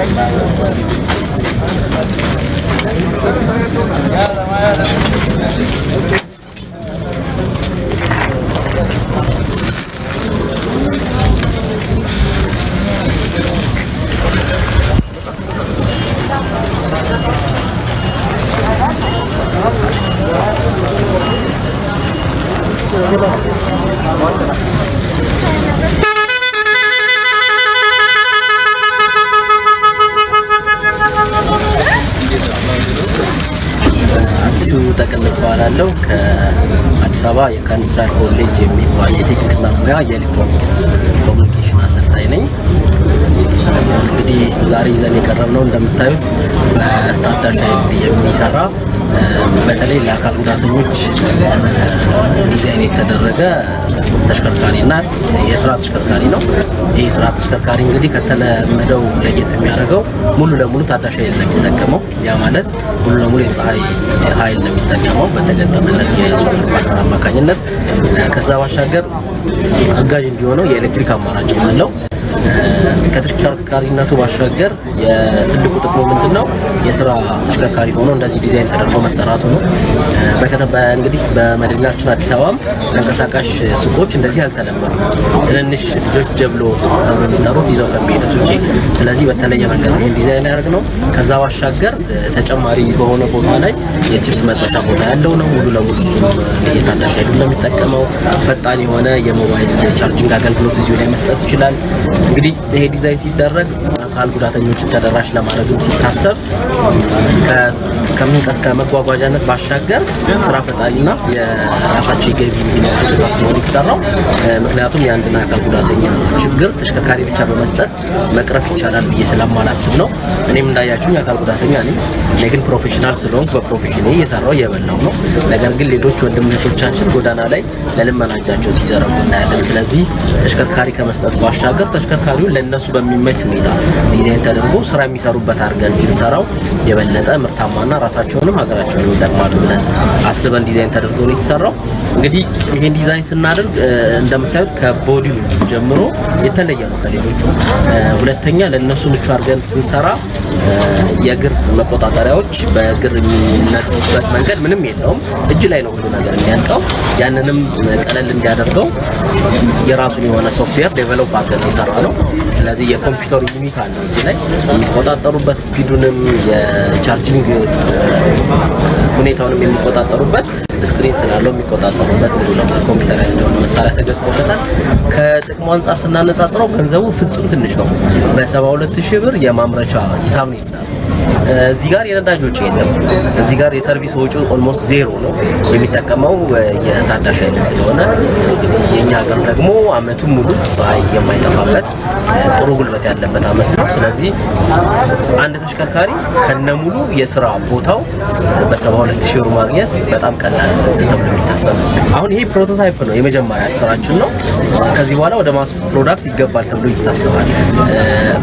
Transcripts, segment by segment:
يا ما يا አዲሱ ጠቅል እባላለሁ ከአዲስ አበባ የካንስራር ኮሌጅ የሚባል የቴክኒክና ሙያ የኤሌክትሮኒክስ communication አሰልጣኝ ነኝ። እንግዲህ ዛሬ ይዘን የቀረብነው እንደምታዩት በታዳሽ ኃይል የሚሰራ በተለይ ለአካል ጉዳተኞች ዲዛይን የተደረገ ተሽከርካሪና የስራ ተሽከርካሪ ነው። ይህ የስራ ተሽከርካሪ እንግዲህ ከተለመደው ለየት የሚያደርገው ሙሉ ለሙሉ ታዳሽ ኃይል ነው የሚጠቀመው። ያ ማለት ሙሉ ለሙሉ የፀሐይ ኃይል ነው የሚጠቀመው በተገጠመለት የ solar panel አማካኝነት። ከዛ ባሻገር አጋዥ እንዲሆነው የኤሌክትሪክ አማራጭም አለው። ከተሽከርካሪነቱ ባሻገር የትልቁ ጥቅሙ ምንድን ነው? የስራ ተሽከርካሪ ሆኖ እንደዚህ ዲዛይን ተደርጎ መሰራቱ ነው። እንግዲህ በመዲናችን አዲስ አበባም ተንቀሳቃሽ ሱቆች እንደዚህ አልተለመዱ። ትንንሽ ልጆች ጀብሎ ተብሎ የሚጠሩት ይዘው ከሚሄዱት ውጭ፣ ስለዚህ በተለየ መንገድ ይህን ዲዛይን ያደርግ ነው። ከዛ ባሻገር ተጨማሪ በሆነ ቦታ ላይ የቺፕስ መጥበሻ ቦታ ያለው ነው። ሙሉ ለሙሉ እሱ የታዳሽ ኃይሉ እንደሚጠቀመው ፈጣን የሆነ የሞባይል charging አገልግሎት እዚሁ ላይ መስጠት ይችላል። እንግዲህ ይሄ ዲዛይን ሲደረግ አካል ጉዳተኞችን ተደራሽ ለማድረግም ሲታሰብ ከመጓጓዣነት ባሻገር ስራ ፈጣሪና የራሳቸው የገቢ እንዲኖራቸው ታስቦ ነው የተሰራው። ምክንያቱም የአንድን አካል ጉዳተኛ ችግር ተሽከርካሪ ብቻ በመስጠት መቅረፍ ይቻላል ብዬ ስለማላስብ ነው። እኔም እንዳያችሁኝ አካል ጉዳተኛ ነኝ። እኔ ግን professional ስለሆንኩ በ profession ኤ እየሰራው እየበላው ነው። ነገር ግን ሌሎች ወንድም ጎዳና ላይ ለልመና እጃቸውን ሲዘረጉ እናያለን። ስለዚህ ተሽከርካሪ ከመስጠት ባሻገር ተሽከርካሪውን ለእነሱ በሚመች ሁኔታ ዲዛይን ተደርጎ ስራ የሚሰሩበት አድርገን ብንሰራው የበለጠ ምርታማና ራሳቸውንም ሀገራቸውን ይጠቅማሉ ብለን አስበን ዲዛይን ተደርጎ ነው የተሰራው። እንግዲህ ይሄን ዲዛይን ስናደርግ እንደምታዩት ከ body ው ጀምሮ የተለየ ነው ከሌሎቹ። ሁለተኛ ለእነሱ ምቹ አድርገን ስንሰራ የእግር መቆጣጠሪያዎች በእግር የሚነዱበት መንገድ ምንም የለውም። እጅ ላይ ነው ሁሉ ነገር የሚያልቀው። ያንንም ቀለል እንዲያደርገው የራሱን የሆነ software develop አድርገን የሰራነው። ስለዚህ የ computer unit አለው እዚህ ላይ የሚቆጣጠሩበት speed ኡንም የ charging ሁኔታውንም የሚቆጣጠሩበት screen ስላለው የሚቆጣጠሩበት ሙሉ ለሙሉ computerize የሆነ መሳሪያ ተገጥሞለታል። ከጥቅሙ አንጻር ስናነጻጽረው ገንዘቡ ፍጹም ትንሽ ነው። በ72 ሺህ ብር የማምረቻ ሂሳብ ነው የተሰራው። እዚህ ጋር የነዳጅ ወጪ የለም። እዚህ ጋር የ service ወጪ almost zero ነው። የሚጠቀመው የታዳሽ ኃይል ስለሆነ እንግዲህ ሀገር ደግሞ አመቱን ሙሉ ፀሐይ የማይጠፋበት ጥሩ ጉልበት ያለበት አመት ነው። ስለዚህ አንድ ተሽከርካሪ ከነሙሉ የስራ ቦታው በ72 ሺህ ብር ማግኘት በጣም ቀላል ተብሎ የሚታሰብ አሁን ይሄ prototype ነው፣ የመጀመሪያ ስራችን ነው። ከዚህ በኋላ ወደ mass product ይገባል ተብሎ ይታሰባል።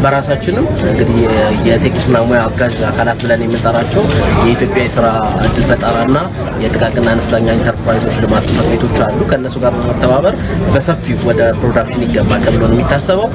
በራሳችንም እንግዲህ የቴክኒክና ሙያ አጋዥ አካላት ብለን የምንጠራቸው የኢትዮጵያ የስራ እድል ፈጠራና የጥቃቅንና አነስተኛ ኢንተርፕራይዞች ልማት ጽሕፈት ቤቶች አሉ። ከእነሱ ጋር በመተባበር በሰፊው ወደ ፕሮዳክሽን ይገባል ተብሎ ነው የሚታሰበው።